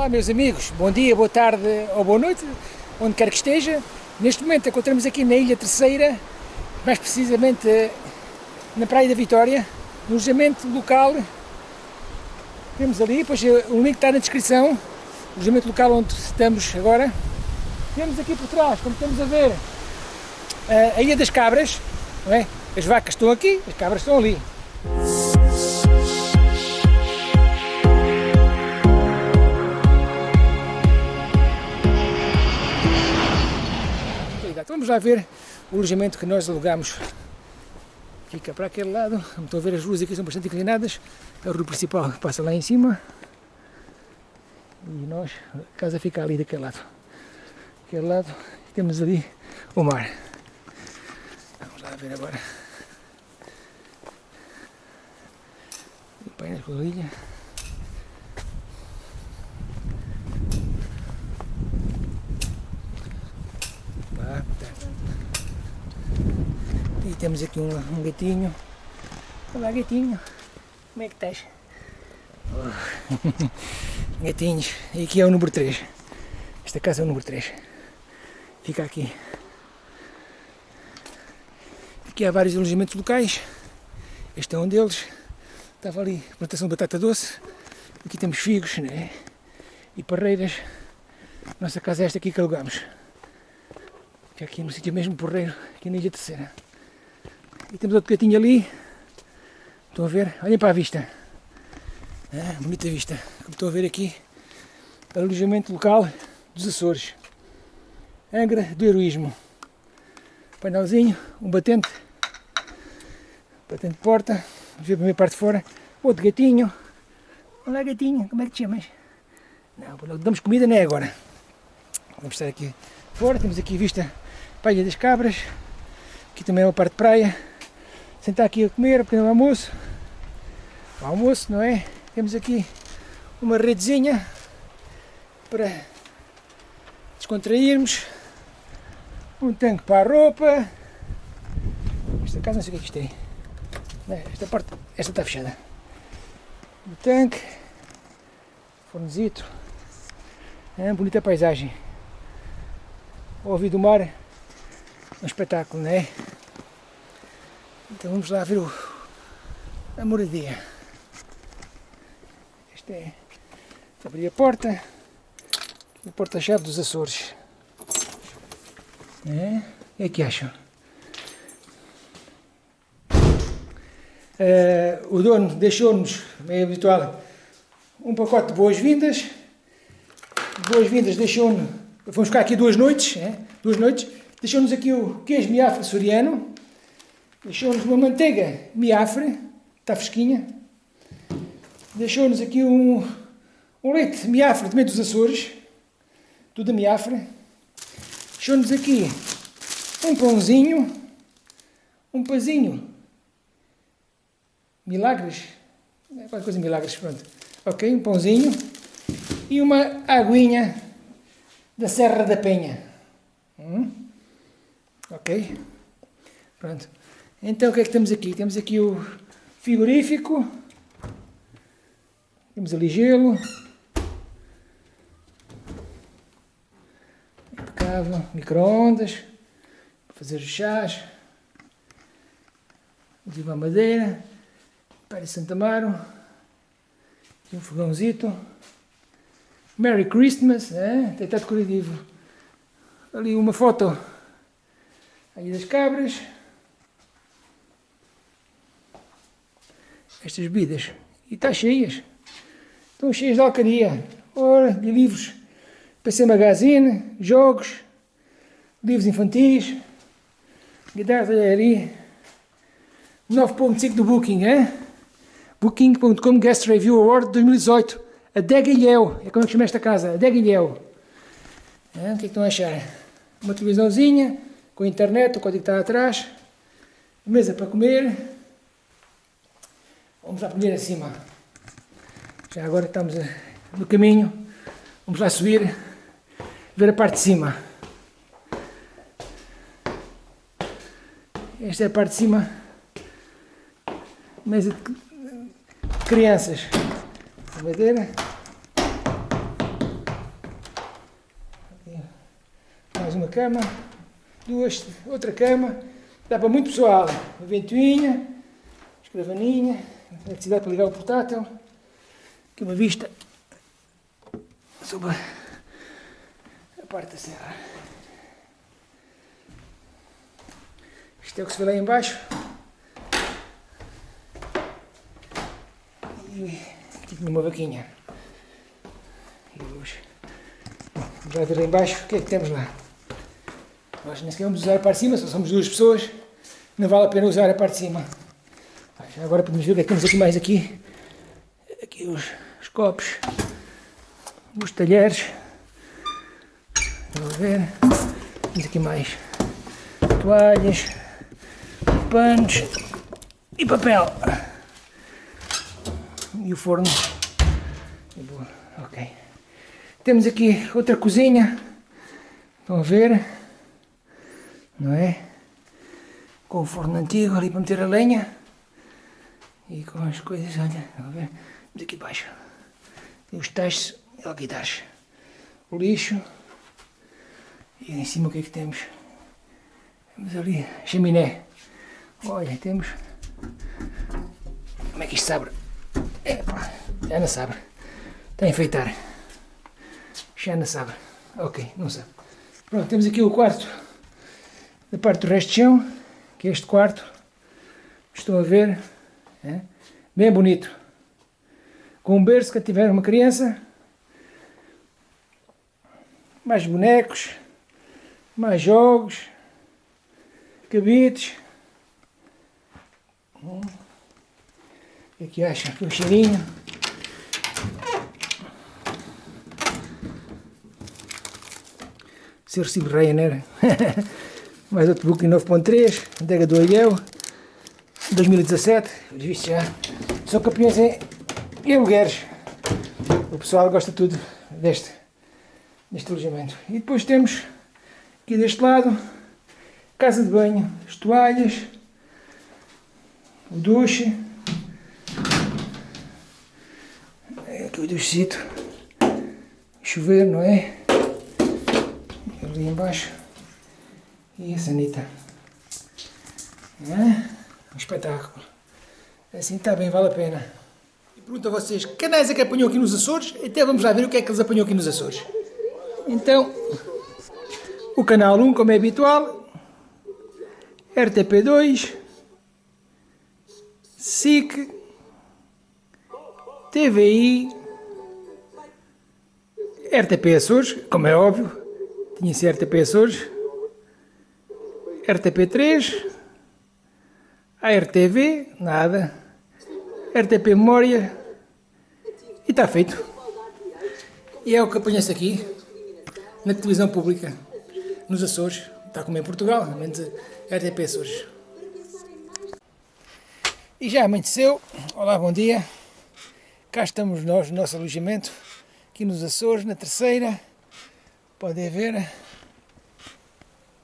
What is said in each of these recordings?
Olá meus amigos, bom dia, boa tarde ou boa noite, onde quer que esteja. Neste momento encontramos aqui na Ilha Terceira, mais precisamente na Praia da Vitória, no alojamento local. Temos ali, pois o link está na descrição, o alojamento local onde estamos agora. Temos aqui por trás, como estamos a ver, a Ilha das Cabras, não é? As vacas estão aqui, as cabras estão ali. Vamos lá ver o alojamento que nós alugamos. Fica para aquele lado, estão a ver as ruas aqui são bastante inclinadas, a rua principal passa lá em cima e nós, a casa fica ali daquele lado. Aquele lado temos ali o mar. Vamos lá ver agora. Com a ilha. E temos aqui um, um gatinho. Olá gatinho, como é que estás? Oh. Gatinhos, e aqui é o número 3. Esta casa é o número 3. Fica aqui. Aqui há vários alojamentos locais. Este é um deles. Estava ali plantação de batata doce. Aqui temos figos né? e parreiras. Nossa casa é esta aqui que alugamos. Que é aqui no sítio mesmo porreiro, aqui na Ilha Terceira. E temos outro gatinho ali. Estão a ver? Olhem para a vista. Ah, bonita vista. Como estão a ver aqui, alojamento local dos Açores. Angra do Heroísmo. Painelzinho, um batente. Batente de porta. Vamos ver a primeira parte de fora. Outro gatinho. Olá gatinho, como é que te chamas? Não, damos comida não é agora. Vamos estar aqui fora. Temos aqui vista para a Ilha das Cabras. Aqui também é uma parte de praia. Sentar aqui a comer, um pequeno almoço. O almoço, não é? Temos aqui uma redezinha para descontrairmos. Um tanque para a roupa. Esta casa não sei o que é que isto é. Esta parte, esta está fechada. O tanque. Fornezito. É, bonita paisagem. Ouvir do mar. Um espetáculo, não é? Então vamos lá ver o, a moradia. Este é. Abrir a porta. A porta-chave dos Açores. É? O que é que acham? Uh, o dono deixou-nos, é habitual, um pacote de boas-vindas. Boas-vindas deixou-nos, vamos ficar aqui duas noites, é? duas noites. Deixou-nos aqui o queijo miafre soriano. Deixou-nos uma manteiga miafre, está fresquinha. Deixou-nos aqui um, um leite miafre também dos Açores, tudo a miafre. Deixou-nos aqui um pãozinho, um pazinho, milagres, é qualquer coisa milagres, pronto. Ok, um pãozinho e uma aguinha da Serra da Penha. Hum? Ok? Pronto. Então o que é que temos aqui? Temos aqui o frigorífico, temos ali gelo, micro-ondas, fazer os chás, aqui uma madeira, para Santa Amaro, aqui um fogãozito, Merry Christmas, é? até está decorativo, ali uma foto aí das cabras, estas bebidas, e está cheias, estão cheias de alcaria, ora, de livros, PC Magazine, jogos, livros infantis, guitarra de ali, 9.5 do Booking, é? Booking.com Guest Review Award 2018, Adega Ilhéu, é como é que chama esta casa, Adega. É, o que é que estão a achar? Uma televisãozinha, com internet, o código está atrás, mesa para comer, Vamos lá primeiro acima. Já agora estamos eh, no caminho. Vamos lá subir, ver a parte de cima. Esta é a parte de cima. Mesa de crianças. A madeira. Mais uma cama. Duas, outra cama. Dá para muito pessoal. Uma ventoinha, escravaninha escrivaninha, eletricidade para ligar o portátil, aqui uma vista sobre a parte da serra. Isto é o que se vê lá embaixo. E aqui tinha uma vaquinha. E hoje, ver lá embaixo o que é que temos lá. Nós nem sequer vamos usar a parte de cima, só somos duas pessoas. Não vale a pena usar a parte de cima. Agora podemos ver o que é que temos aqui mais aqui. Aqui os, os copos, os talheres. Vamos ver. Temos aqui mais toalhas, panos e papel. E o forno. Ok. Temos aqui outra cozinha. Estão a ver? Não é? Com o forno antigo ali para meter a lenha. E com as coisas, olha, a ver? Temos aqui baixo. Os tachos e alquitares. O lixo. E em cima o que é que temos? Temos ali chaminé. Olha, temos. Como é que isto se abre? Epa, já não sabe. Está a enfeitar. Já não sabe. Ok, não sabe. Pronto, temos aqui o quarto da parte do resto de chão, que é este quarto. Estão a ver? É? Bem bonito. Com um berço que tiver uma criança. Mais bonecos. Mais jogos. Cabides. O que acha? Aqui o cheirinho. Ser Ryanair. Mais outro Booking 9.3, entrega do Ilhéu, 2017, visto já. São campeões em, em. O pessoal gosta tudo deste, deste alojamento. E depois temos aqui deste lado, casa de banho, as toalhas, o duche, aqui o duchecito, chover, não é? Ali embaixo e a sanita. É? Um espetáculo. Assim está bem, vale a pena. E pergunto a vocês, canais é que apanhou aqui nos Açores? Até vamos lá ver o que é que eles apanhou aqui nos Açores. Então, o canal 1, como é habitual, RTP2, SIC, TVI, RTP Açores, como é óbvio, tinha-se RTP Açores, RTP3, ARTV, nada, RTP Memória, e está feito. E é o que apanha-se aqui, na televisão pública, nos Açores, está como em Portugal, menos RTP Açores. E já amanheceu, olá, bom dia, cá estamos nós no nosso alojamento, aqui nos Açores, na terceira, podem ver,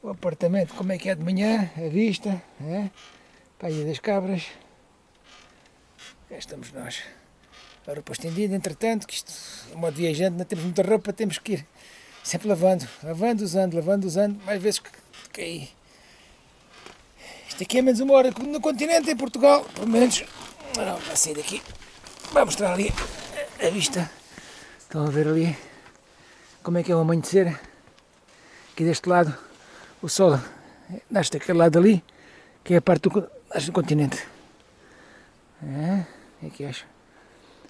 o apartamento como é que é de manhã, a vista, é? Paia das Cabras. Cá estamos nós. A roupa estendida, entretanto, que isto, é modo viajante, não temos muita roupa, temos que ir sempre lavando, lavando, usando, lavando, usando, mais vezes que, aí. Isto aqui é menos uma hora no continente, em Portugal, pelo menos. Não, já sair daqui. Vai mostrar ali a vista. Estão a ver ali como é que é o amanhecer. Aqui deste lado o sol nasce daquele lado ali, que é a parte do, nasce do continente. É, é que acho.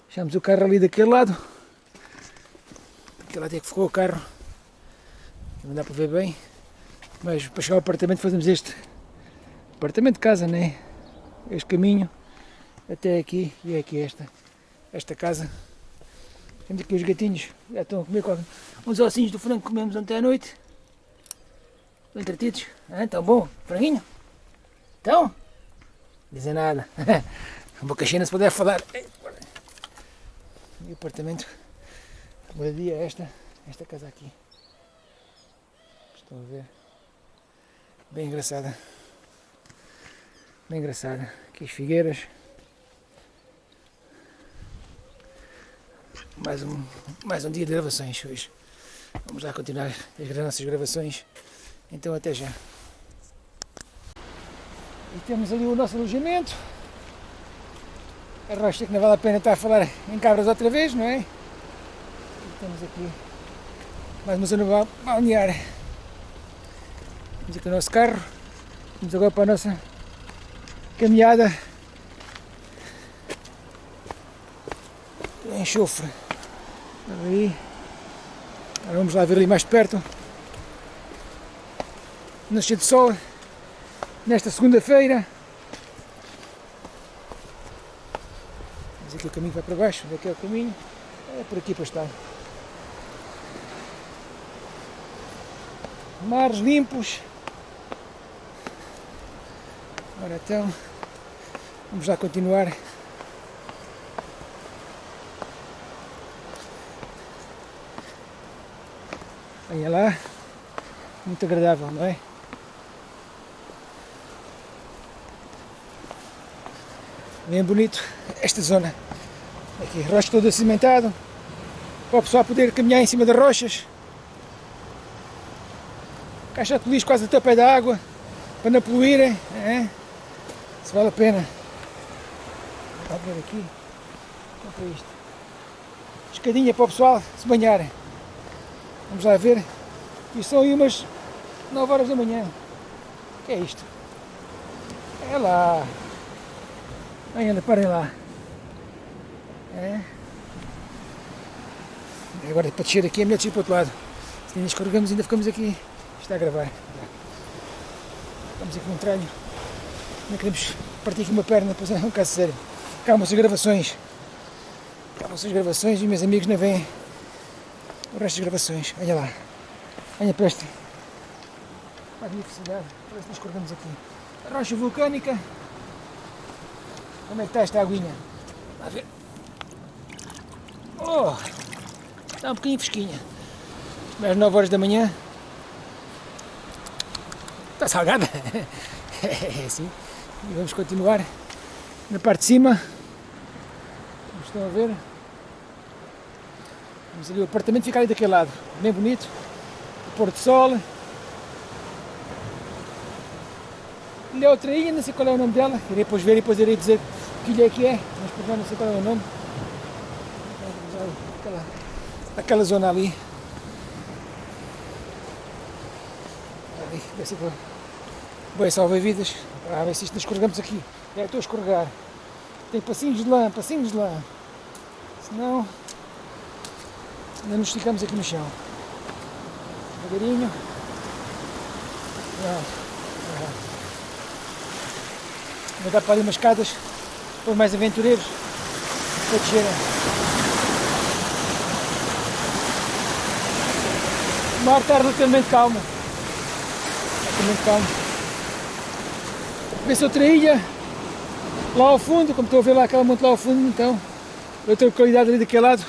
Deixamos o carro ali daquele lado. Aquele lado é que ficou o carro. Não dá para ver bem. Mas para chegar ao apartamento fazemos este apartamento de casa, né? Este caminho até aqui e é aqui esta, esta casa. Temos aqui os gatinhos, já estão a comer uns ossinhos do frango que comemos ontem à noite. Entretidos? Ah, então bom, franguinho? Então? Dizem nada. A boca cheia se puder falar. E o apartamento, moradia é esta, esta casa aqui. Estão a ver? Bem engraçada. Bem engraçada. Aqui as figueiras. Mais um, mais um dia de gravações hoje. Vamos lá continuar as nossas gravações Então até já. Temos ali o nosso alojamento. A rocha que não vale a pena estar a falar em cabras outra vez, não é? E temos aqui mais uma zona balnear. Temos aqui o nosso carro. Vamos agora para a nossa caminhada enxofre. Ali. Agora vamos lá ver ali mais perto. Nascer de sol nesta segunda-feira. Mas aqui o caminho vai para baixo, onde é que é o caminho? É por aqui para estar. Mares limpos. Ora então, vamos lá continuar. Olha lá, muito agradável, não é? Bem bonito esta zona. Aqui, rocha todo cimentado, para o pessoal poder caminhar em cima das rochas. Caixa de lixo quase até o pé da água, para não poluírem. É? Se vale a pena. Vamos ver aqui. Compra isto. Escadinha para o pessoal se banharem. Vamos lá ver. E são aí umas 9 horas da manhã. O que é isto? É lá. Ainda, parem lá. É. Agora para descer aqui é melhor descer para o outro lado. Se ainda escorregamos ainda ficamos aqui. Está a gravar. Estamos aqui num tralho. Não queremos partir aqui uma perna, pois é um caso sério. Calma-se as gravações. Calma-se as gravações e meus amigos não vêm o resto das gravações. Olha lá. Olha para esta magnificidade. Parece que nós cortamos aqui. A rocha vulcânica. Como é que está esta aguinha? Vá ver. Oh! Está um bocadinho fresquinha. Mais 9 horas da manhã. Está salgada. É assim. E vamos continuar na parte de cima. Como estão a ver. Vamos ali, o apartamento fica ali daquele lado, bem bonito. O pôr sol. Ali é outra ilha, não sei qual é o nome dela. Irei depois ver e depois irei dizer que ilha que é, mas por não sei qual é o nome. Aquela, aquela zona ali. Ali, ver se vou. Bem, salva-vidas. A ver se isto escorregamos aqui. É, estou a escorregar. Tem passinhos de lã, passinhos de lã. Senão ainda nos esticamos aqui no chão. Devagarinho. Vou dar para ali umas escadas os mais aventureiros para descerem. O mar está relativamente calmo. Relativamente calmo. Vê-se outra ilha lá ao fundo, como estou a ver lá aquela monte lá ao fundo, então outra localidade ali daquele lado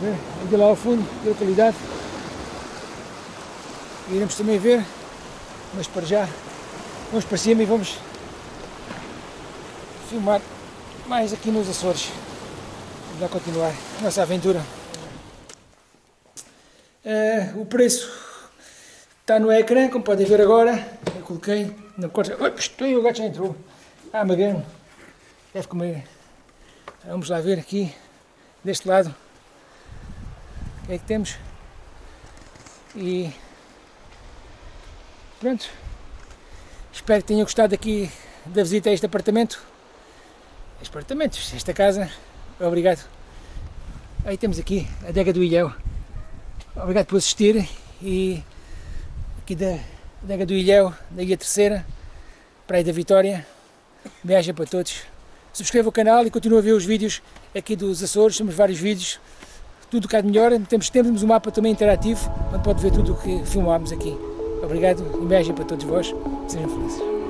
ver, ainda lá ao fundo, da localidade. Iremos também ver, mas para já vamos para cima e vamos filmar mais aqui nos Açores. Vamos continuar a nossa aventura. Uh, o preço está no ecrã, como podem ver agora. Eu coloquei na corte. Oi, o gato já entrou. Ah, magano. Deve comer. Vamos lá ver aqui, deste lado que é que temos. E pronto. Espero que tenham gostado aqui da visita a este apartamento. Este apartamento, esta casa. Obrigado. Aí temos aqui a adega do Ilhéu. Obrigado por assistir e aqui da adega do Ilhéu, da Ilha Terceira, Praia da Vitória. Beijo para todos. Subscreva o canal e continue a ver os vídeos aqui dos Açores, temos vários vídeos tudo cá de melhor. Temos, temos um mapa também interativo, onde pode ver tudo o que filmámos aqui. Obrigado, um beijo para todos vós, sejam felizes.